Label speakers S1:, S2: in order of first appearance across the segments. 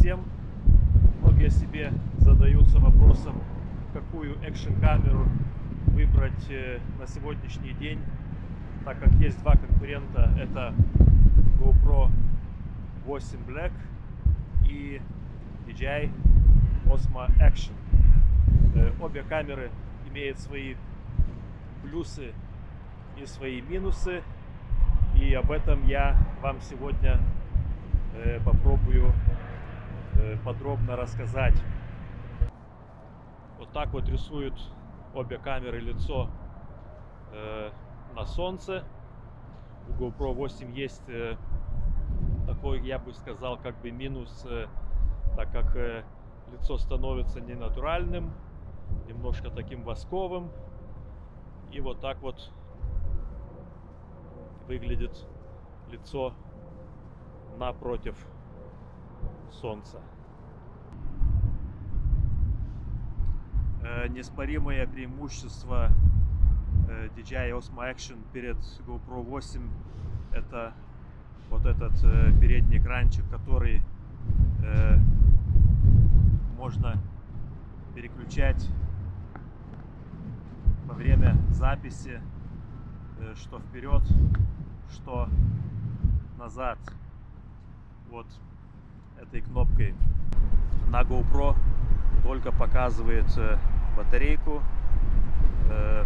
S1: всем! Многие себе задаются вопросом, какую экшн-камеру выбрать э, на сегодняшний день, так как есть два конкурента, это GoPro 8 Black и DJI Osmo Action. Э, Обе камеры имеют свои плюсы и свои минусы, и об этом я вам сегодня э, попробую подробно рассказать. Вот так вот рисуют обе камеры лицо э, на солнце. У GoPro 8 есть э, такой, я бы сказал, как бы минус, э, так как э, лицо становится ненатуральным, немножко таким восковым. И вот так вот выглядит лицо напротив солнца. Э, неспоримое преимущество э, DJI Osmo Action перед GoPro 8 это вот этот э, передний экранчик, который можно переключать во время записи, что вперед, что назад. Вот этой кнопкой. На GoPro только показывает э, батарейку, э,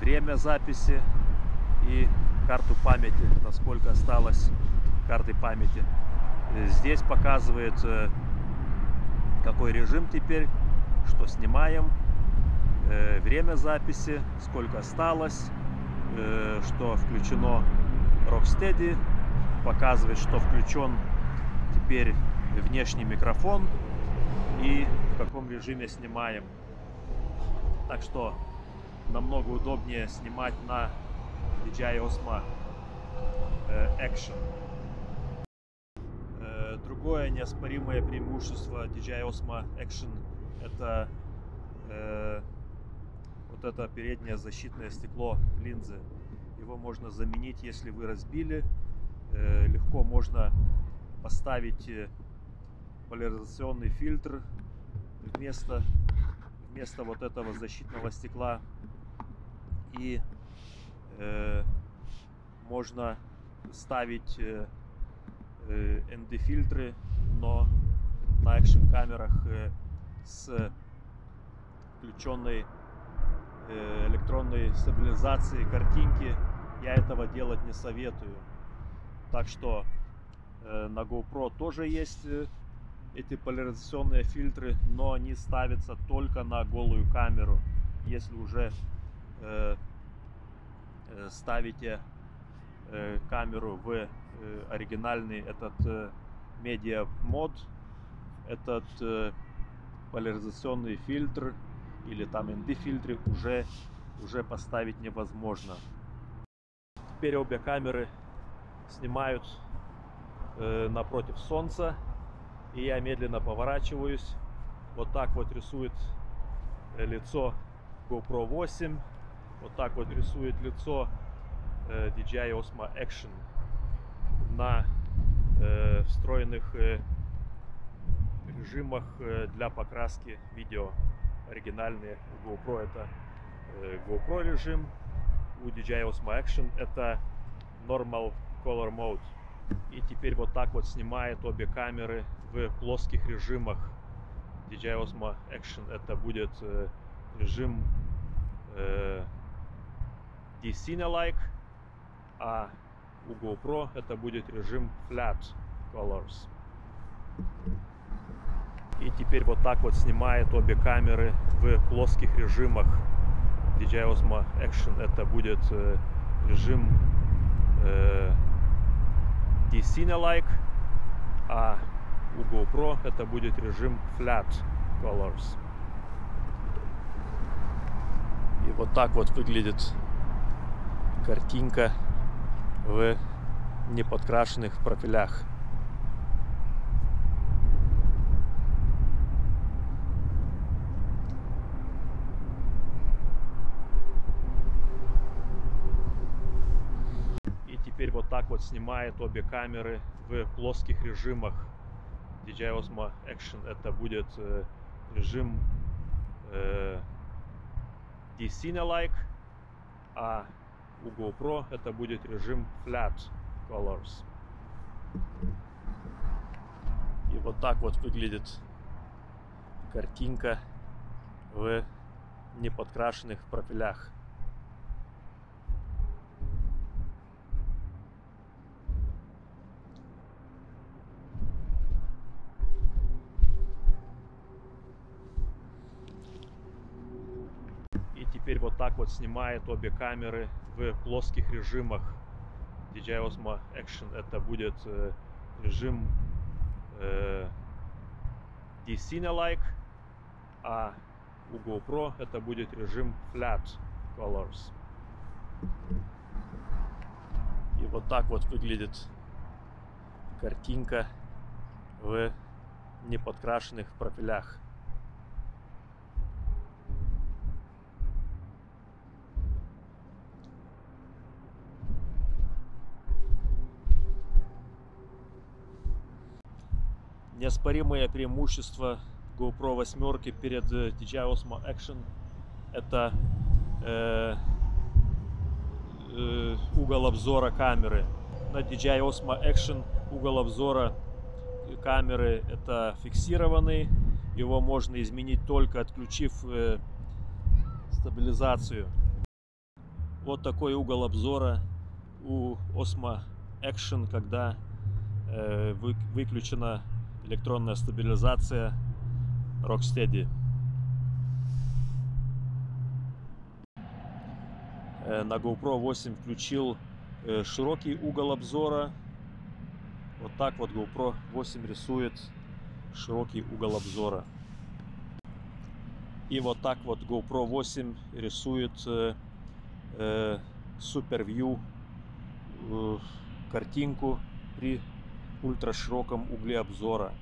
S1: время записи и карту памяти, насколько осталось карты памяти. Э, Здесь показывает какой режим теперь, что снимаем, время записи, сколько осталось, что включено Rocksteady, показывает, что включен теперь внешний микрофон и каком режиме снимаем. Так что намного удобнее снимать на DJI Osmo Action. Другое неоспоримое преимущество DJI Osmo Action это э, вот это переднее защитное стекло линзы. Его можно заменить, если вы разбили. Э, Легко можно поставить э, поляризационный фильтр вместо, вместо вот этого защитного стекла. И э, можно ставить э, э, ND-фильтры, но на экшн камерах э, с включенной э, электронной стабилизацией картинки я этого делать не советую. Так что э, на GoPro тоже есть э, эти поляризационные фильтры, но они ставятся только на голую камеру. Если уже э, э, ставите э, камеру в э, оригинальный этот э, медиа мод, этот э, поляризационный фильтр или там ND фильтры уже уже поставить невозможно. Теперь обе камеры снимают э, напротив солнца и я медленно поворачиваюсь. Вот так вот рисует э, лицо GoPro 8. Вот так вот рисует лицо э, DJI Osmo Action на э, встроенных э, режимах э, для покраски видео. Оригинальные GoPro это э, GoPro режим, у DJI Osmo Action это Normal Color Mode. И теперь вот так вот снимает обе камеры в плоских режимах. DJI Osmo Action это будет э, режим э, D-Cine-like, а у GoPro это будет режим Flat Colors. И теперь вот так вот снимает обе камеры в плоских режимах. DJI Osmo Action это будет э, режим э, D-Cine-like, а у GoPro это будет режим Flat Colors. И вот так вот выглядит картинка в неподкрашенных профилях. И теперь вот так вот снимает обе камеры в плоских режимах. DJI Osmo Action это будет э, режим э, D-Cine-like, а у GoPro это будет режим Flat Colors. И вот так вот выглядит картинка в неподкрашенных профилях. И теперь вот снимает обе камеры в плоских режимах. DJI Osmo Action это будет э, режим э, D-Cine-like, а у GoPro это будет режим Flat Colors. И вот так вот выглядит картинка в неподкрашенных профилях. Неоспоримое преимущество GoPro 8 перед DJI Osmo Action это э, э, угол обзора камеры. На DJI Osmo Action угол обзора камеры это фиксированный. Его можно изменить только отключив э, стабилизацию. Вот такой угол обзора у Osmo Action, когда э, вы, выключена электронная стабилизация Rocksteady. Э, на GoPro 8 включил э, широкий угол обзора. Вот так вот GoPro 8 рисует широкий угол обзора. И вот так вот GoPro 8 рисует э, э, картинку при ультрашироком угле обзора.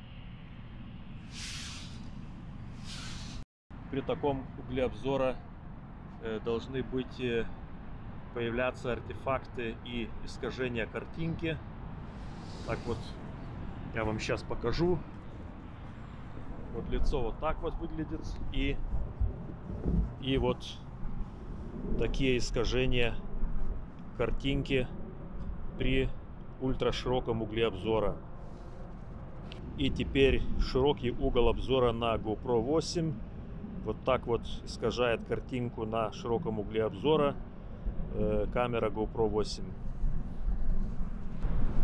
S1: При таком угле обзора э, должны быть э, появляться артефакты и искажения картинки. Так вот, я вам сейчас покажу. Вот лицо вот так вот выглядит. И, и вот такие искажения картинки при ультрашироком угле обзора. И теперь широкий угол обзора на GoPro 8. Вот так вот искажает картинку на широком угле обзора э, камера GoPro 8.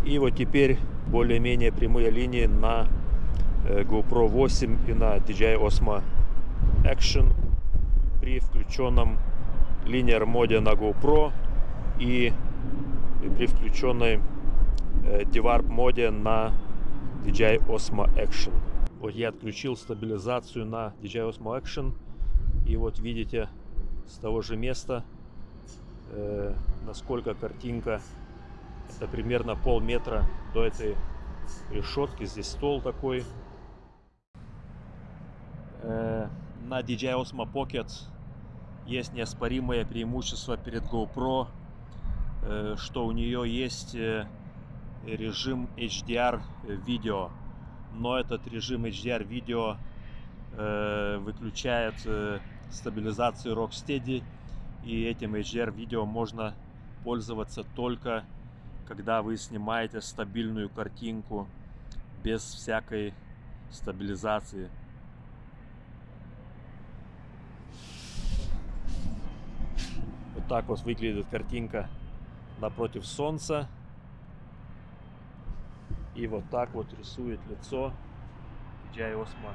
S1: И вот теперь более-менее прямые линии на э, GoPro 8 и на DJI Osmo Action при включенном линейер моде на GoPro и при включенной Devarp моде на DJI Osmo Action. Вот я отключил стабилизацию на DJI Osmo Action. И вот видите с того же места, э, насколько картинка. Это примерно полметра до этой решетки. Здесь стол такой. Э, на DJI Osmo Pocket есть неоспоримое преимущество перед GoPro, э, что у нее есть э, режим HDR видео. Но этот режим HDR видео э, выключает э, стабилизацию Rocksteady. И этим HDR видео можно пользоваться только когда вы снимаете стабильную картинку без всякой стабилизации. Вот так вот выглядит картинка напротив солнца. И вот так вот рисует лицо DJI Osmo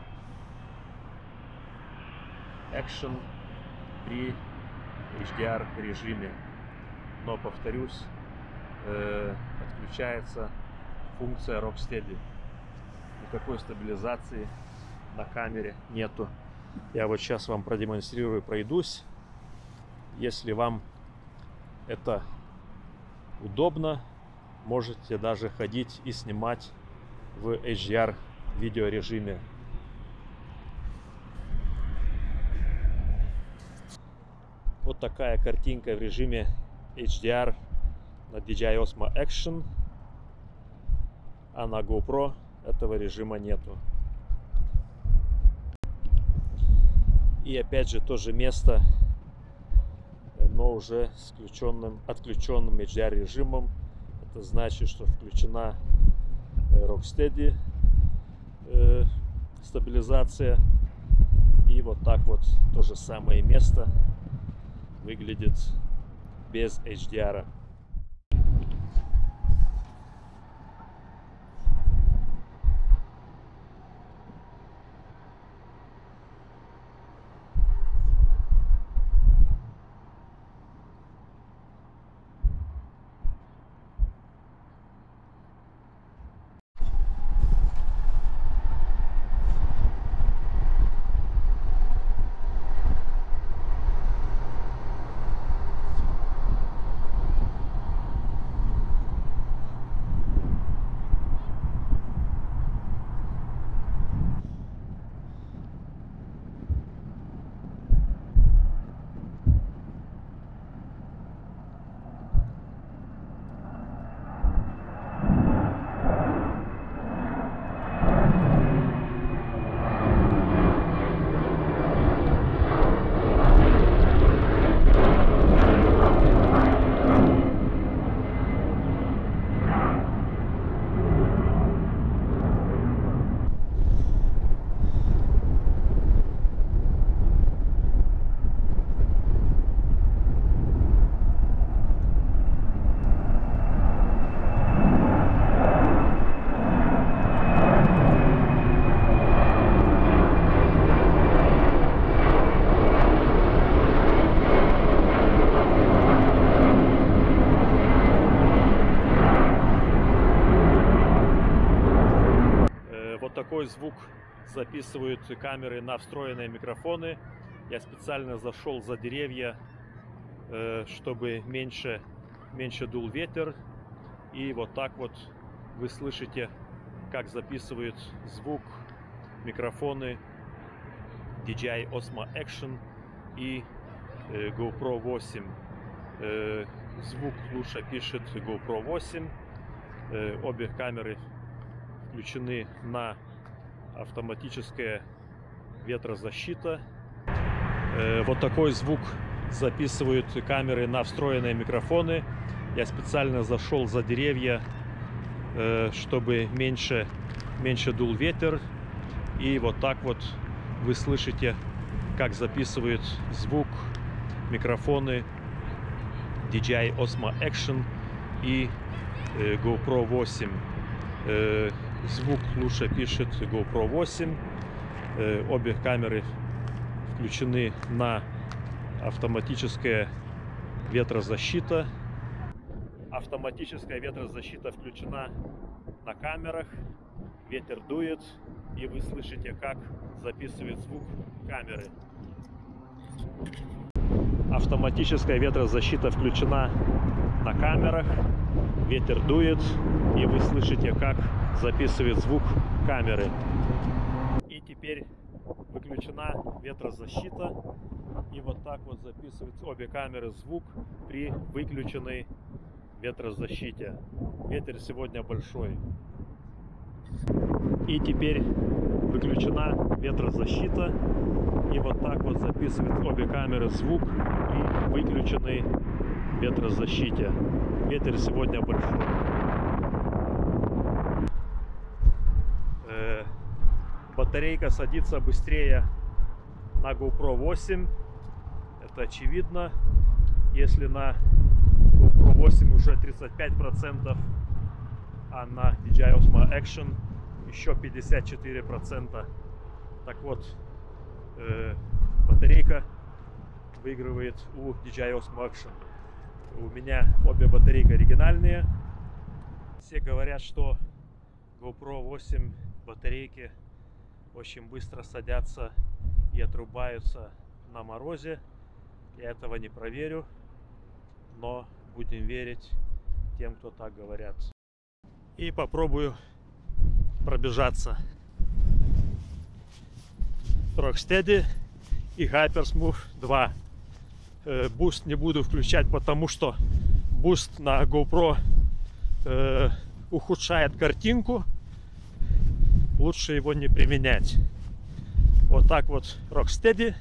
S1: Action при HDR режиме. Но, повторюсь, э, отключается функция Rocksteady. Никакой стабилизации на камере нету. Я вот сейчас вам продемонстрирую, пройдусь. Если вам это удобно, можете даже ходить и снимать в HDR видеорежиме. Вот такая картинка в режиме HDR на DJI Osmo Action. А на GoPro этого режима нету. И опять же то же место, но уже с включенным, отключенным HDR режимом. Это значит, что включена э, Rocksteady э, стабилизация. И вот так вот то же самое место выглядит без HDR. Такой звук записывают камеры на встроенные микрофоны. Я специально зашел за деревья, э, чтобы меньше, меньше дул ветер. И вот так вот вы слышите, как записывают звук микрофоны DJI Osmo Action и э, GoPro 8. Э, звук лучше пишет GoPro 8. Обе камеры включены на автоматическая ветрозащита. Э, вот такой звук записывают камеры на встроенные микрофоны. Я специально зашел за деревья, э, чтобы меньше, меньше дул ветер. И вот так вот вы слышите, как записывают звук микрофоны DJI Osmo Action и э, GoPro 8 звук лучше пишет GoPro 8. Э, обе камеры включены на автоматическая ветрозащита. Автоматическая ветрозащита включена на камерах. Ветер дует, и вы слышите, как записывает звук камеры. Автоматическая ветрозащита включена на камерах. Ветер дует, и вы слышите, как записывает звук камеры. И теперь выключена ветрозащита. И вот так вот записывают обе камеры звук при выключенной ветрозащите. Ветер сегодня большой. И теперь выключена ветрозащита. И вот так вот записывает обе камеры звук при выключенной ветрозащите. Ветер сегодня большой. Э, батарейка садится быстрее на GoPro 8. Это очевидно. Если на GoPro 8 уже 35%, а на DJI Osmo Action еще 54%. Так вот, э, батарейка выигрывает у DJI Osmo Action. У меня обе батарейки оригинальные. Все говорят, что GoPro 8 батарейки очень быстро садятся и отрубаются на морозе. Я этого не проверю, но будем верить тем, кто так говорят. И попробую пробежаться. Rocksteady и Hypersmooth 2 boost не буду включать, потому что boost на GoPro э, ухудшает картинку. Лучше его не применять. Вот так вот Rocksteady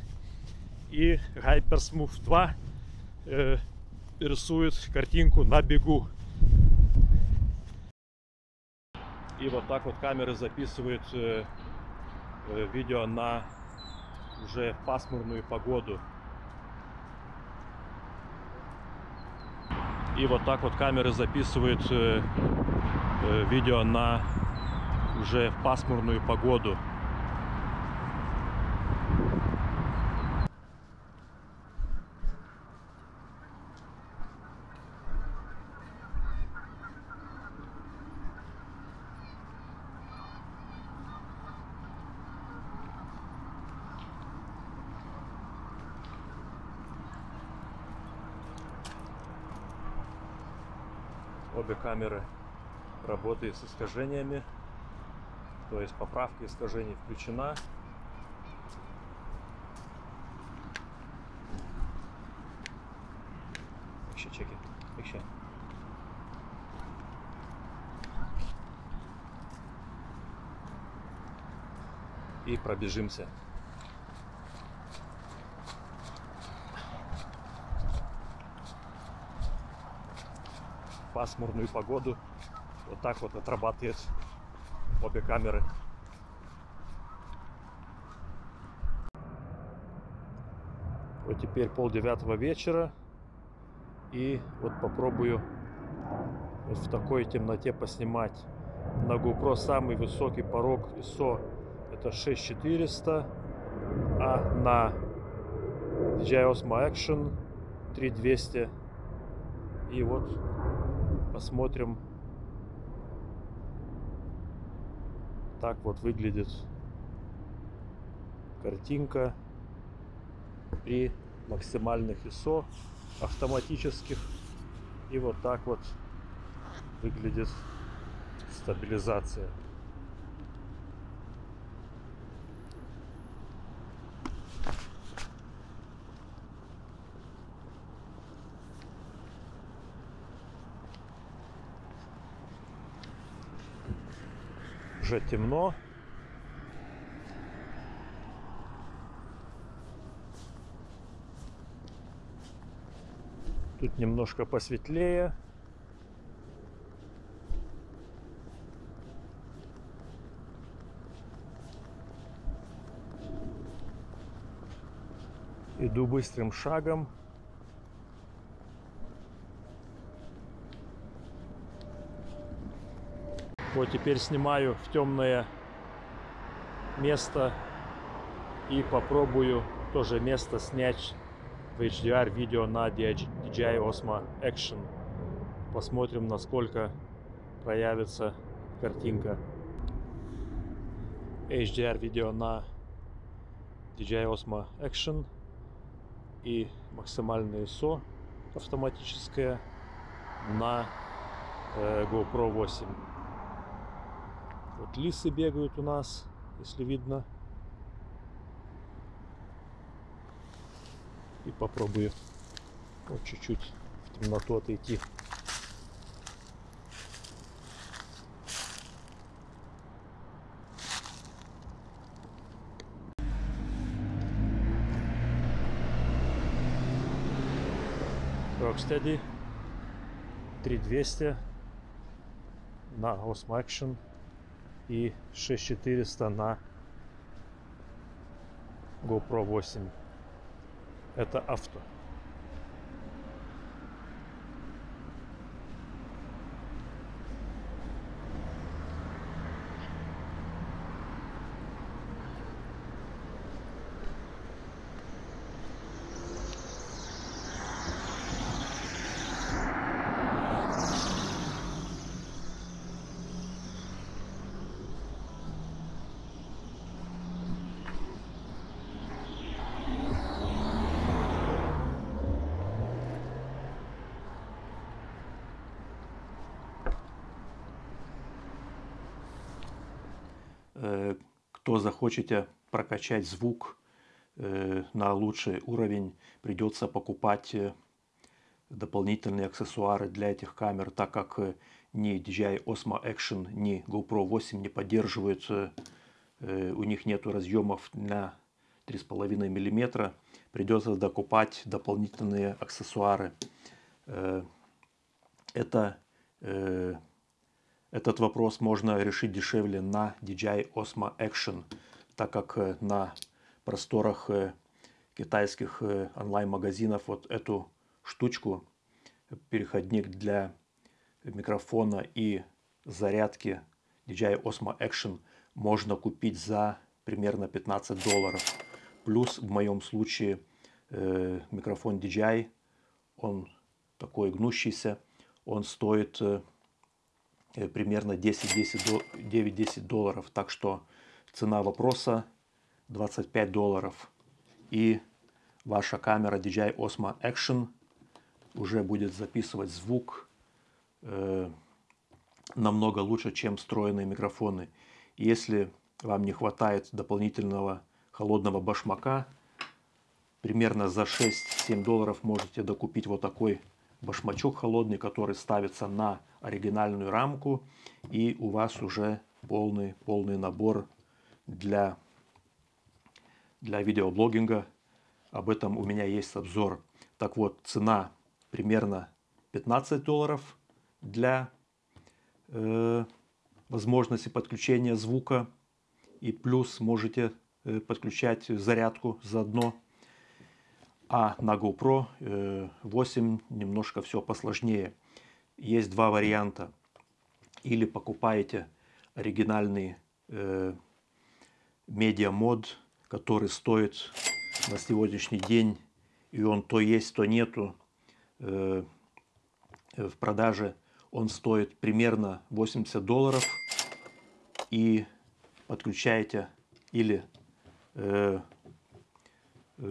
S1: и Hypersmooth 2 э, рисует картинку на бегу. И вот так вот камеры записывают э, э, видео на уже пасмурную погоду. И вот так вот камеры записывают э, э, видео на уже пасмурную погоду. Обе камеры работают с искажениями. То есть поправка искажений включена. Еще чеки. Еще. И пробежимся. пасмурную погоду. Вот так вот отрабатывает обе камеры. Вот теперь пол девятого вечера. И вот попробую вот в такой темноте поснимать. На GoPro самый высокий порог ISO это 6400, а на DJI Osmo Action 3200. И вот посмотрим. Так вот выглядит картинка при максимальных ISO автоматических. И вот так вот выглядит стабилизация. Уже темно. Тут немножко посветлее. Иду быстрым шагом. Вот теперь снимаю в темное место и попробую тоже место снять в HDR видео на DJI Osmo Action. Посмотрим, насколько проявится картинка. HDR видео на DJI Osmo Action и максимальное ISO автоматическое на э, GoPro 8. Вот лисы бегают у нас, если видно. И попробую вот чуть-чуть в темноту отойти. Rocksteady 3200 на Osmo Action и 6400 на GoPro 8. Это авто. Кто захочете прокачать звук э, на лучший уровень, придется покупать э, дополнительные аксессуары для этих камер, так как ни DJI Osmo Action, ни GoPro 8 не поддерживают э, у них нет разъемов на 3,5 мм, придется докупать дополнительные аксессуары. Э, это, э, этот вопрос можно решить дешевле на DJI Osmo Action, так как на просторах китайских онлайн-магазинов вот эту штучку, переходник для микрофона и зарядки DJI Osmo Action можно купить за примерно 15 долларов. Плюс в моем случае э, микрофон DJI, он такой гнущийся, он стоит э, примерно 9-10 долларов. Так что цена вопроса 25 долларов. И ваша камера DJI Osmo Action уже будет записывать звук э, намного лучше, чем встроенные микрофоны. Если вам не хватает дополнительного холодного башмака, примерно за 6-7 долларов можете докупить вот такой башмачок холодный, который ставится на оригинальную рамку, и у вас уже полный, полный набор для, для видеоблогинга. Об этом у меня есть обзор. Так вот, цена примерно 15 долларов для э, возможности подключения звука. И плюс можете э, подключать зарядку заодно. А на GoPro э, 8 немножко все посложнее. Есть два варианта. Или покупаете оригинальный э, медиамод, который стоит на сегодняшний день, и он то есть, то нету э, в продаже он стоит примерно 80 долларов. И подключаете или э,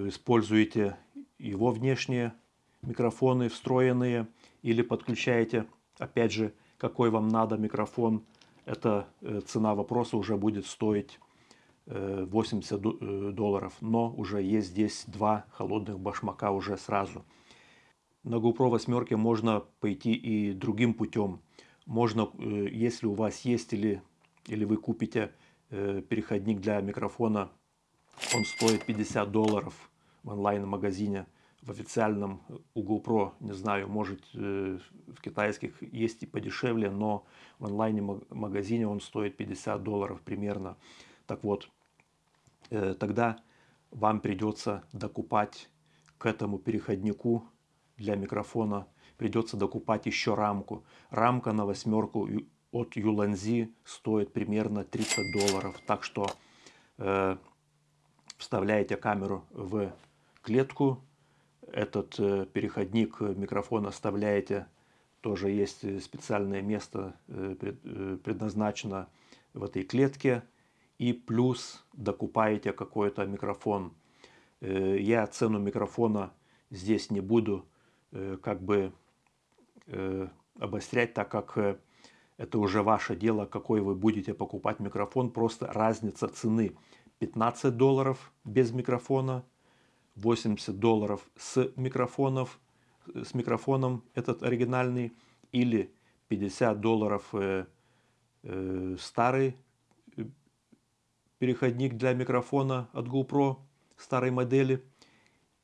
S1: используете его внешние микрофоны встроенные, или подключаете, опять же, какой вам надо микрофон. Эта э, цена вопроса уже будет стоить 80 э, э, долларов, но уже есть здесь два холодных башмака уже сразу на GoPro 8 можно пойти и другим путем. Можно, если у вас есть или, или вы купите переходник для микрофона, он стоит 50 долларов в онлайн-магазине, в официальном у GoPro, не знаю, может э, в китайских есть и подешевле, но в онлайн-магазине он стоит 50 долларов примерно. Так вот, тогда вам придется докупать к этому переходнику для микрофона придется докупать еще рамку. Рамка на восьмерку от Юланзи стоит примерно 30 долларов. Так что э, вставляете камеру в клетку, этот э, переходник микрофона вставляете, тоже есть специальное место э, пред, э, предназначено в этой клетке, и плюс докупаете какой-то микрофон. Э, я цену микрофона здесь не буду Э, как бы э, обострять, так как э, это уже ваше дело, какой вы будете покупать микрофон. Просто разница цены. 15 долларов без микрофона, 80 долларов с микрофонов, с микрофоном этот оригинальный, или 50 долларов э, э, старый переходник для микрофона от GoPro старой модели,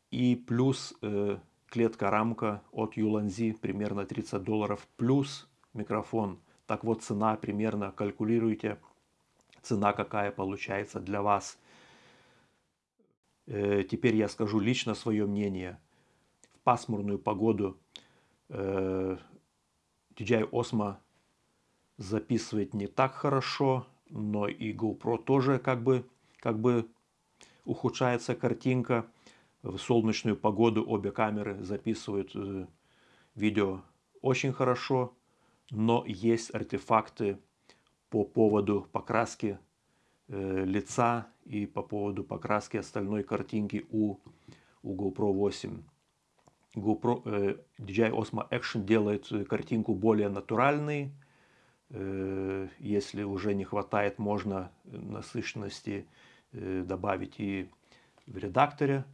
S1: и плюс э, клетка-рамка от Юланзи примерно 30 долларов плюс микрофон. Так вот цена примерно калькулируйте, цена какая получается для вас. Э, теперь я скажу лично свое мнение. В пасмурную погоду э, DJI Osmo записывает не так хорошо, но и GoPro тоже как бы, как бы ухудшается картинка в солнечную погоду обе камеры записывают э, видео очень хорошо, но есть артефакты по поводу покраски э, лица и по поводу покраски остальной картинки у, у GoPro 8. GoPro, э, DJI Osmo Action делает картинку более натуральной. Э, если уже не хватает, можно насыщенности э, добавить и в редакторе.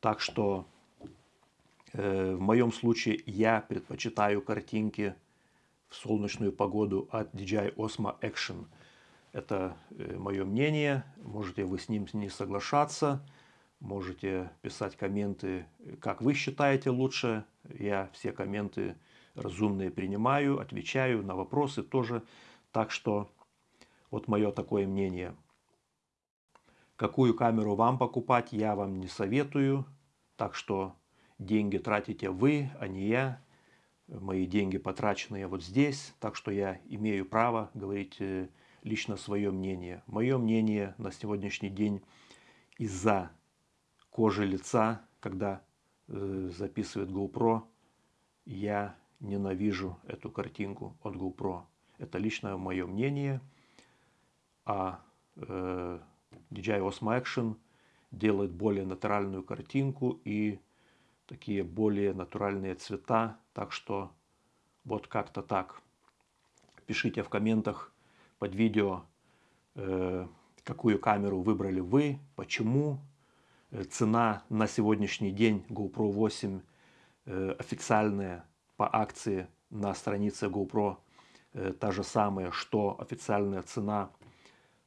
S1: Так что э, в моем случае я предпочитаю картинки в солнечную погоду от DJI Osmo Action.
S2: Это э, мое мнение, можете вы с ним не соглашаться, можете писать комменты, как вы считаете лучше. Я все комменты разумные принимаю, отвечаю на вопросы тоже. Так что вот мое такое мнение. Какую камеру вам покупать, я вам не советую. Так что деньги тратите вы, а не я. Мои деньги потраченные вот здесь. Так что я имею право говорить э, лично свое мнение. Мое мнение на сегодняшний день из-за кожи лица, когда э, записывает GoPro, я ненавижу эту картинку от GoPro. Это личное мое мнение. А э, DJI Osmo Action делает более натуральную картинку и такие более натуральные цвета. Так что вот как-то так. Пишите в комментах под видео, э, какую камеру выбрали вы, почему. Э, цена на сегодняшний день GoPro 8 э, официальная по акции на странице GoPro та же самая, что официальная цена.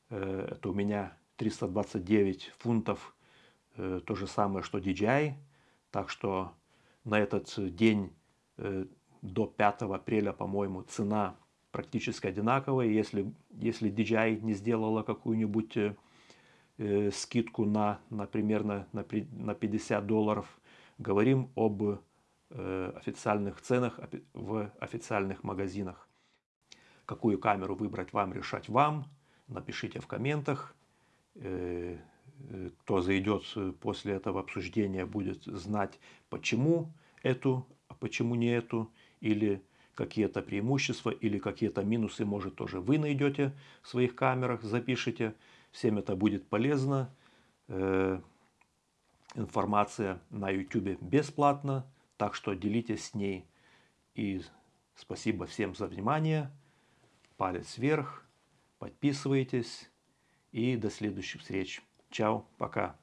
S2: Это у меня 329 фунтов, то же самое, что DJI. Так что на этот день до 5 апреля, по-моему, цена практически одинаковые. Если, если DJI не сделала какую-нибудь э, э скидку на, на примерно на, на 50 долларов, говорим об э, официальных ценах в официальных магазинах. Какую камеру выбрать вам, решать вам. Напишите в комментах. Э, э кто зайдет после этого обсуждения, будет знать, почему эту, а почему не эту. Или какие-то преимущества или какие-то минусы, может, тоже вы найдете в своих камерах, запишите. Всем это будет полезно. Э, информация на YouTube бесплатна, так что делитесь с ней. И спасибо всем за внимание. Палец вверх, подписывайтесь и до следующих встреч. Чао, пока.